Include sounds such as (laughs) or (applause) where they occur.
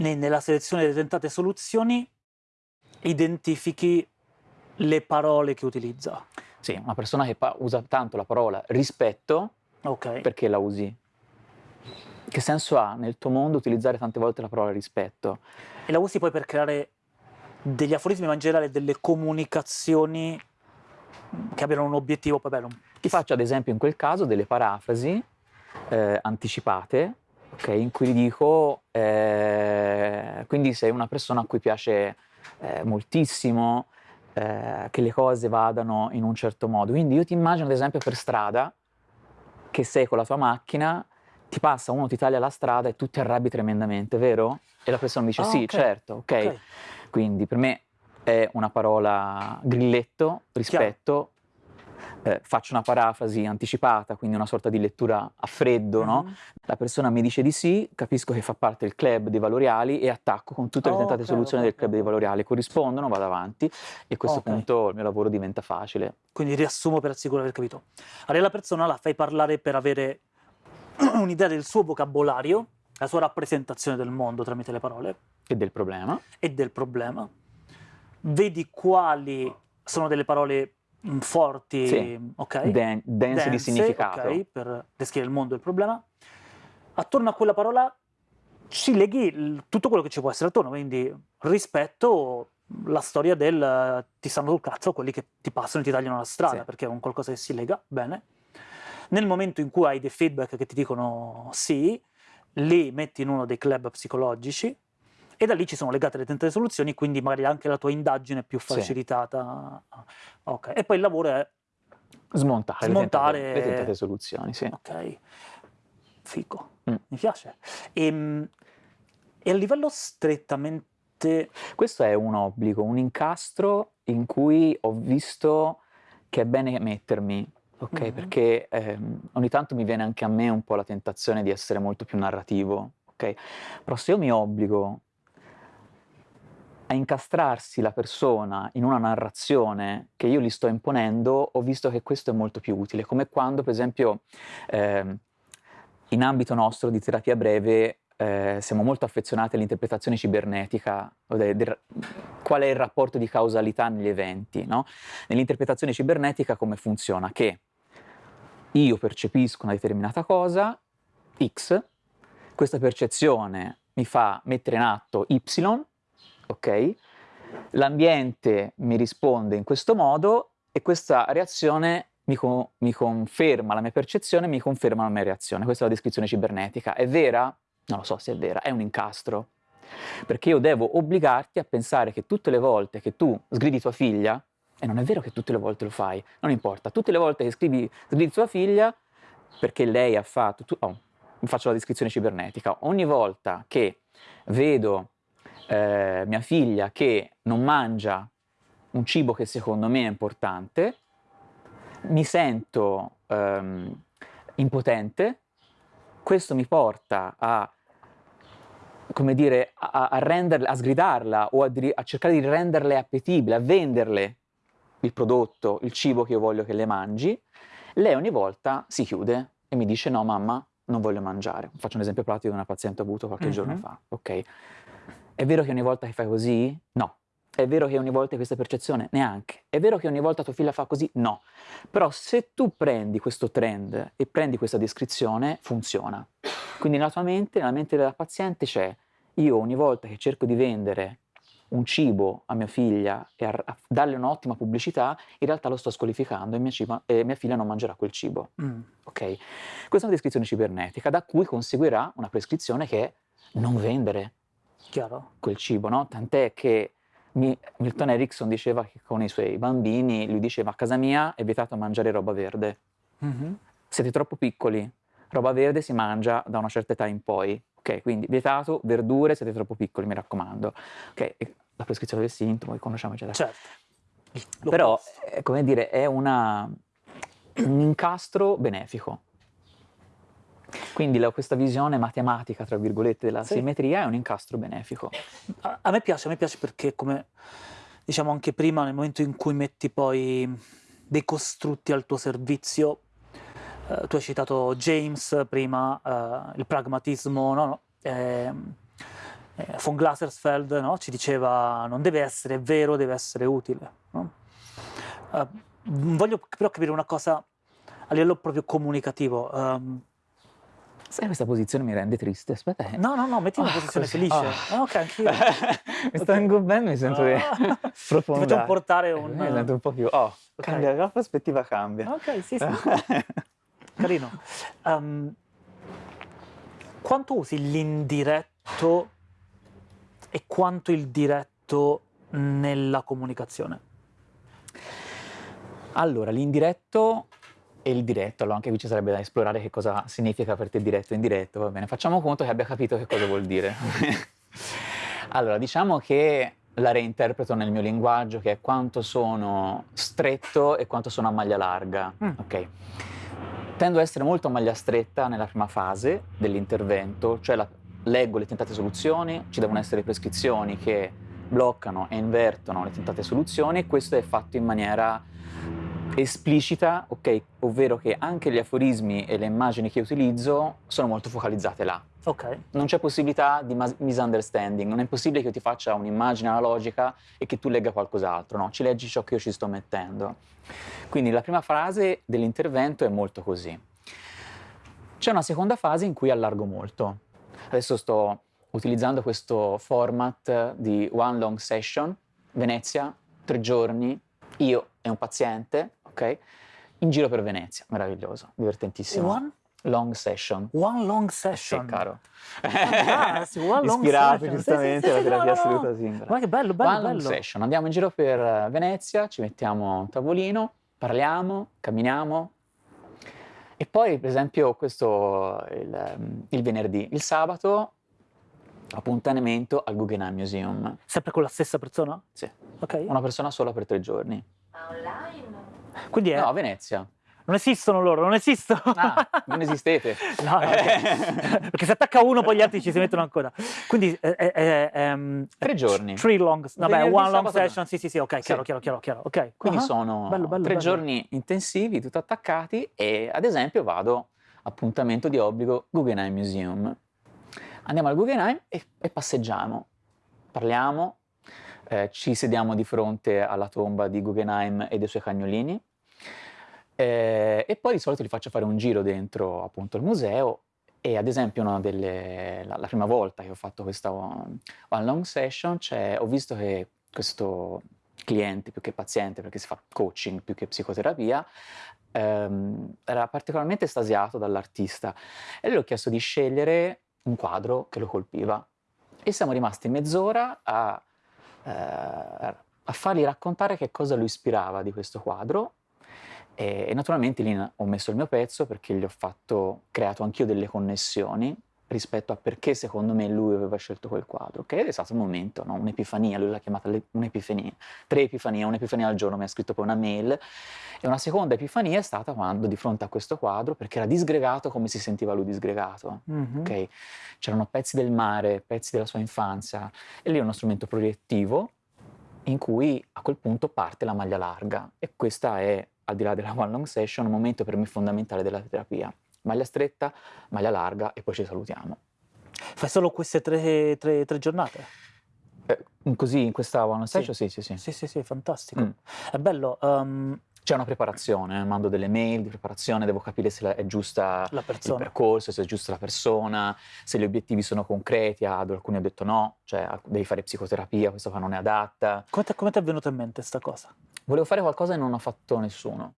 nella selezione delle tentate soluzioni identifichi le parole che utilizza. Sì, una persona che usa tanto la parola rispetto, okay. perché la usi? Che senso ha nel tuo mondo utilizzare tante volte la parola rispetto? E la usi poi per creare degli aforismi, ma in generale delle comunicazioni che abbiano un obiettivo poi bello. Ti faccio ad esempio in quel caso delle parafrasi eh, anticipate, okay, in cui gli dico, eh, quindi sei una persona a cui piace eh, moltissimo eh, che le cose vadano in un certo modo, quindi io ti immagino ad esempio per strada, che sei con la tua macchina, ti passa uno, ti taglia la strada e tu ti arrabbi tremendamente, vero? E la persona dice oh, sì, okay. certo, ok. okay. Quindi per me è una parola grilletto, rispetto, eh, faccio una parafrasi anticipata, quindi una sorta di lettura a freddo, mm no? Mm-hmm. La persona mi dice di sì, capisco che fa parte del club dei valoriali e attacco con tutte le oh, tentate okay, soluzioni okay, del club dei valoriali, corrispondono, vado avanti e a questo okay. punto il mio lavoro diventa facile. Quindi riassumo per assicurare aver capito. Allora la persona la fai parlare per avere (clears throat) un'idea del suo vocabolario, la sua rappresentazione del mondo tramite le parole. E del problema. E del problema vedi quali sono delle parole forti, sì. ok? Den dense, dense, di significato. Ok, per descrivere il mondo e il problema. Attorno a quella parola ci leghi tutto quello che ci può essere attorno, quindi rispetto la storia del ti stanno sul cazzo quelli che ti passano e ti tagliano la strada, sì. perché è un qualcosa che si lega, bene. Nel momento in cui hai dei feedback che ti dicono sì, li metti in uno dei club psicologici, e da lì ci sono legate le tentate soluzioni, quindi magari anche la tua indagine è più facilitata. Sì. Ok, e poi il lavoro è smontare, smontare... Le, tentate, le tentate soluzioni, sì. Ok, fico, mm. mi piace. E, ehm, e a livello strettamente... Questo è un obbligo, un incastro in cui ho visto che è bene mettermi, ok? Mm. Perché ehm, ogni tanto mi viene anche a me un po' la tentazione di essere molto più narrativo, ok? Però se io mi obbligo a incastrarsi la persona in una narrazione che io gli sto imponendo, ho visto che questo è molto più utile, come quando per esempio eh, in ambito nostro di terapia breve eh, siamo molto affezionati all'interpretazione cibernetica, de, de, qual è il rapporto di causalità negli eventi. No? Nell'interpretazione cibernetica come funziona? Che io percepisco una determinata cosa, X, questa percezione mi fa mettere in atto Y, ok? L'ambiente mi risponde in questo modo e questa reazione mi, co mi, conferma la mia percezione, mi conferma la mia reazione. Questa è la descrizione cibernetica. È vera? Non lo so se è vera, è un incastro. Perché io devo obbligarti a pensare che tutte le volte che tu sgridi tua figlia, e non è vero che tutte le volte lo fai, non importa, tutte le volte che scrivi, sgridi tua figlia, perché lei ha fatto, tu, oh, faccio la descrizione cibernetica, ogni volta che vedo eh, mia figlia che non mangia un cibo che secondo me è importante, mi sento ehm, impotente, questo mi porta a, come dire, a, a, renderle, a sgridarla o a, a cercare di renderle appetibile, a venderle il prodotto, il cibo che io voglio che le mangi, lei ogni volta si chiude e mi dice no mamma, non voglio mangiare. Faccio un esempio pratico di una paziente avuto qualche mm -hmm. giorno fa, ok? È vero che ogni volta che fai così? No. È vero che ogni volta hai questa percezione? Neanche. È vero che ogni volta tua figlia fa così? No. Però se tu prendi questo trend e prendi questa descrizione, funziona. Quindi nella tua mente, nella mente della paziente c'è io ogni volta che cerco di vendere un cibo a mia figlia e a, darle un'ottima pubblicità, in realtà lo sto squalificando e mia, ciba, e mia figlia non mangerà quel cibo. Mm. Okay? Questa è una descrizione cibernetica da cui conseguirà una prescrizione che è non vendere, Chiaro. quel cibo, no? Tant'è che Milton Erickson diceva che con i suoi bambini, lui diceva a casa mia è vietato mangiare roba verde. Mm -hmm. Siete troppo piccoli, roba verde si mangia da una certa età in poi. Ok, quindi vietato, verdure, siete troppo piccoli, mi raccomando. Ok, la prescrizione del sintomo, che conosciamo eccetera. Certo. Però, eh, come dire, è una, un incastro benefico. Quindi la, questa visione matematica, tra virgolette, della sì. simmetria è un incastro benefico. A, a, me piace, a me piace perché come diciamo anche prima, nel momento in cui metti poi dei costrutti al tuo servizio, eh, tu hai citato James prima, eh, il pragmatismo, no, no, eh, eh, von Glasersfeld no? ci diceva non deve essere vero, deve essere utile. No? Uh, voglio però capire una cosa a livello proprio comunicativo. Um, Sai, questa posizione mi rende triste. Aspetta. Eh. No, no, no, metti una oh, posizione così. felice. Oh. Ah, ok, anch'io. (laughs) mi sto ingobbendo, mi sento oh. profondo. (laughs) Ti facciamo portare un... Mi sento un po' più... Oh, okay. cambia, la prospettiva cambia. Ok, sì, sì. (laughs) Carino. Um, quanto usi l'indiretto e quanto il diretto nella comunicazione? Allora, l'indiretto e il diretto, allora anche qui ci sarebbe da esplorare che cosa significa per te diretto e indiretto, va bene, facciamo conto che abbia capito che cosa vuol dire. (laughs) allora, diciamo che la reinterpreto nel mio linguaggio, che è quanto sono stretto e quanto sono a maglia larga, mm. ok? Tendo ad essere molto a maglia stretta nella prima fase dell'intervento, cioè la, leggo le tentate soluzioni, ci devono essere prescrizioni che bloccano e invertono le tentate soluzioni e questo è fatto in maniera esplicita, ok, ovvero che anche gli aforismi e le immagini che utilizzo sono molto focalizzate là. Ok. Non c'è possibilità di misunderstanding, non è possibile che io ti faccia un'immagine analogica e che tu legga qualcos'altro, no, ci leggi ciò che io ci sto mettendo. Quindi la prima frase dell'intervento è molto così. C'è una seconda fase in cui allargo molto. Adesso sto utilizzando questo format di one long session, Venezia, tre giorni, io e un paziente, ok? In giro per Venezia, meraviglioso, divertentissimo. One? Long session. One long session. Sì, caro. Ah, sì, one (laughs) long Ispirato session. giustamente sì, sì, alla terapia no, assoluta no. Simbra. Ma che bello, bello, One bello. long session. Andiamo in giro per Venezia, ci mettiamo a un tavolino, parliamo, camminiamo. E poi, per esempio, questo il, il venerdì. Il sabato appuntamento al Guggenheim Museum. Sempre con la stessa persona? Sì. Ok. Una persona sola per tre giorni. Online? Quindi è... No, a Venezia. Non esistono loro, non esistono. Ah, non esistete. (laughs) no, no, perché, se attacca uno poi gli altri ci si mettono ancora. Quindi è, è, è, è tre giorni. Three long, vabbè, Venerdì, one long session, sì sì sì, ok, Sì. chiaro, chiaro, chiaro, chiaro, ok. Quindi Ah, sono bello, bello, tre bello. giorni intensivi, tutto attaccati e ad esempio vado appuntamento di obbligo Guggenheim Museum. Andiamo al Guggenheim e, e passeggiamo, parliamo, eh, ci sediamo di fronte alla tomba di Guggenheim e dei suoi cagnolini eh, e poi di solito li faccio fare un giro dentro appunto il museo e ad esempio delle, la, la prima volta che ho fatto questa one, one long session c'è- ho visto che questo cliente più che paziente perché si fa coaching più che psicoterapia ehm, era particolarmente estasiato dall'artista e gli ho chiesto di scegliere un quadro che lo colpiva. E siamo rimasti mezz'ora a, a fargli raccontare che cosa lo ispirava di questo quadro. E, e naturalmente lì ho messo il mio pezzo perché gli ho fatto, creato anch'io delle connessioni rispetto a perché secondo me lui aveva scelto quel quadro, che è stato un momento, no? un'epifania, lui l'ha chiamata un'epifania, tre epifanie, un'epifania al giorno, mi ha scritto poi una mail, e una seconda epifania è stata quando di fronte a questo quadro, perché era disgregato come si sentiva lui disgregato, Mhm. ok? C'erano pezzi del mare, pezzi della sua infanzia, e lì è uno strumento proiettivo in cui a quel punto parte la maglia larga, e questa è, al di là della one long session, un momento per me fondamentale della terapia. Maglia stretta, maglia larga e poi ci salutiamo. Fai solo queste tre, tre- tre giornate? Eh, così in questa one Sì. session? Sì, sì, sì. Sì, sì, sì, fantastico. Mm. È bello, um, C'è una preparazione, mando delle mail di preparazione, devo capire se è giusta la il percorso, se è giusta la persona, se gli obiettivi sono concreti, ad alcuni ho detto no, cioè devi fare psicoterapia, questa qua non è adatta. Come ti è venuta in mente sta cosa? Volevo fare qualcosa e non ho fatto nessuno.